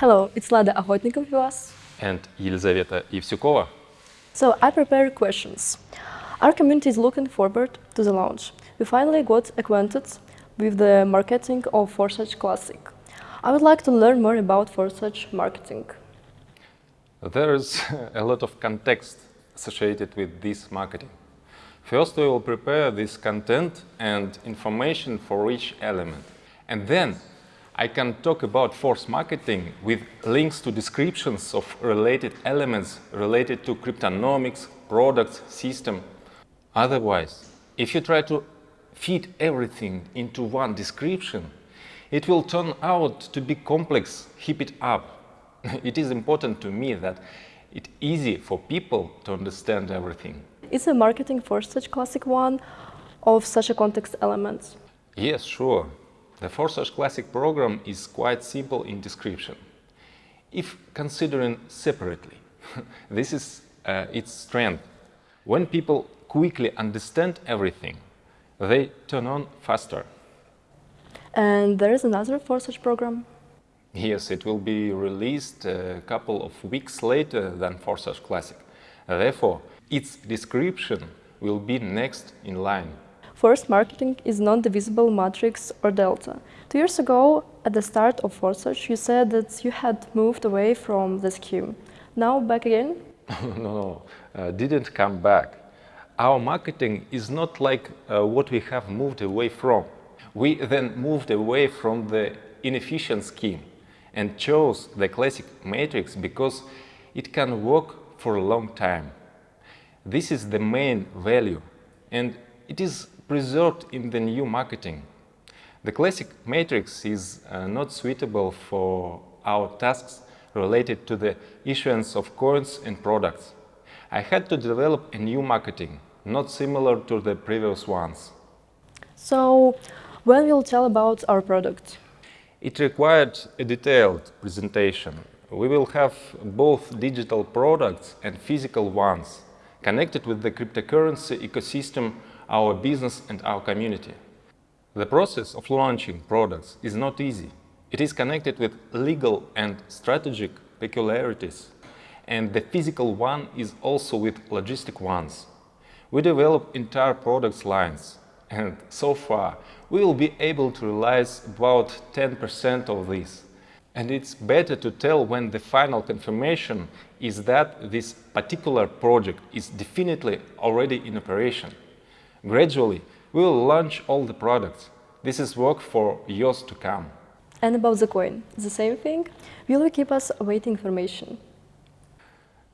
Hello, it's Lado Okhotnikov And Elizaveta Ivsukova. So I prepare questions. Our community is looking forward to the launch. We finally got acquainted with the marketing of Forsage Classic. I would like to learn more about Forsage marketing. There is a lot of context associated with this marketing. First, we will prepare this content and information for each element. And then I can talk about force marketing with links to descriptions of related elements related to cryptonomics, products, system. Otherwise, if you try to fit everything into one description, it will turn out to be complex, heap it up. it is important to me that it's easy for people to understand everything. Is a marketing Forsage Classic one of such a context elements? Yes, sure. The Forsage Classic program is quite simple in description. If considering separately, this is uh, its strength. When people quickly understand everything, they turn on faster. And there is another Forsage program? Yes, it will be released a couple of weeks later than Forsage Classic. Therefore, its description will be next in line. Force marketing is non-divisible matrix or delta. Two years ago, at the start of Forsage, you said that you had moved away from the scheme. Now back again? no, no, uh, didn't come back. Our marketing is not like uh, what we have moved away from. We then moved away from the inefficient scheme and chose the classic matrix because it can work for a long time. This is the main value and it is preserved in the new marketing. The classic matrix is uh, not suitable for our tasks related to the issuance of coins and products. I had to develop a new marketing, not similar to the previous ones. So, when will tell about our product? It required a detailed presentation. We will have both digital products and physical ones connected with the cryptocurrency ecosystem our business and our community. The process of launching products is not easy. It is connected with legal and strategic peculiarities, and the physical one is also with logistic ones. We develop entire products lines, and so far we will be able to realize about 10% of this. And it's better to tell when the final confirmation is that this particular project is definitely already in operation. Gradually, we will launch all the products. This is work for years to come. And about the coin, the same thing? Will you keep us awaiting information?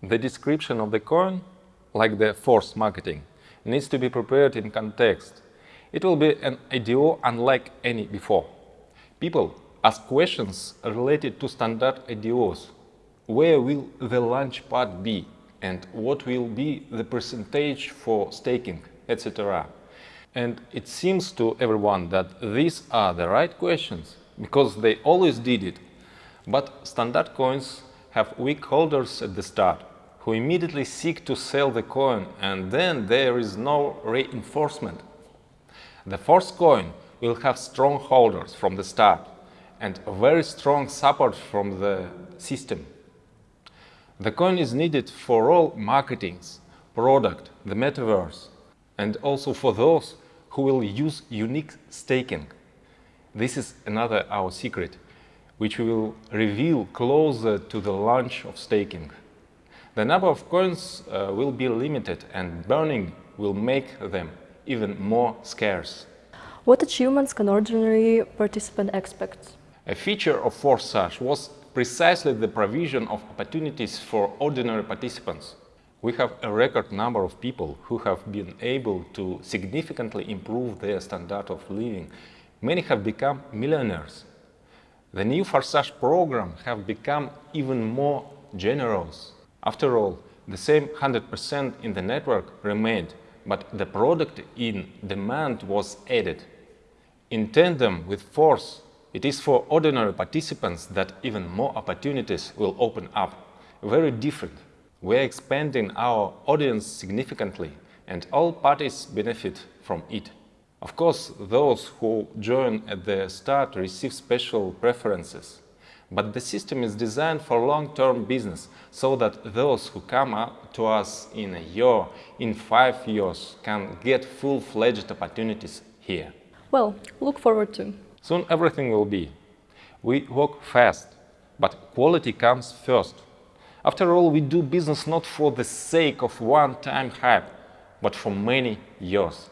The description of the coin, like the force marketing, needs to be prepared in context. It will be an IDO unlike any before. People ask questions related to standard IDOs. Where will the launch part be? And what will be the percentage for staking? Etc. And it seems to everyone that these are the right questions, because they always did it. But standard coins have weak holders at the start, who immediately seek to sell the coin, and then there is no reinforcement. The force coin will have strong holders from the start, and very strong support from the system. The coin is needed for all marketings, product, the metaverse, and also for those who will use unique staking. This is another our secret, which we will reveal closer to the launch of staking. The number of coins uh, will be limited and burning will make them even more scarce. What achievements can ordinary participant expect? A feature of Forsage was precisely the provision of opportunities for ordinary participants. We have a record number of people who have been able to significantly improve their standard of living. Many have become millionaires. The new Forsage program have become even more generous. After all, the same 100% in the network remained, but the product in demand was added. In tandem with Force, it is for ordinary participants that even more opportunities will open up, very different we are expanding our audience significantly and all parties benefit from it. Of course, those who join at the start receive special preferences. But the system is designed for long-term business, so that those who come to us in a year, in five years, can get full-fledged opportunities here. Well, look forward to. Soon everything will be. We work fast, but quality comes first. After all, we do business not for the sake of one-time hype, but for many years.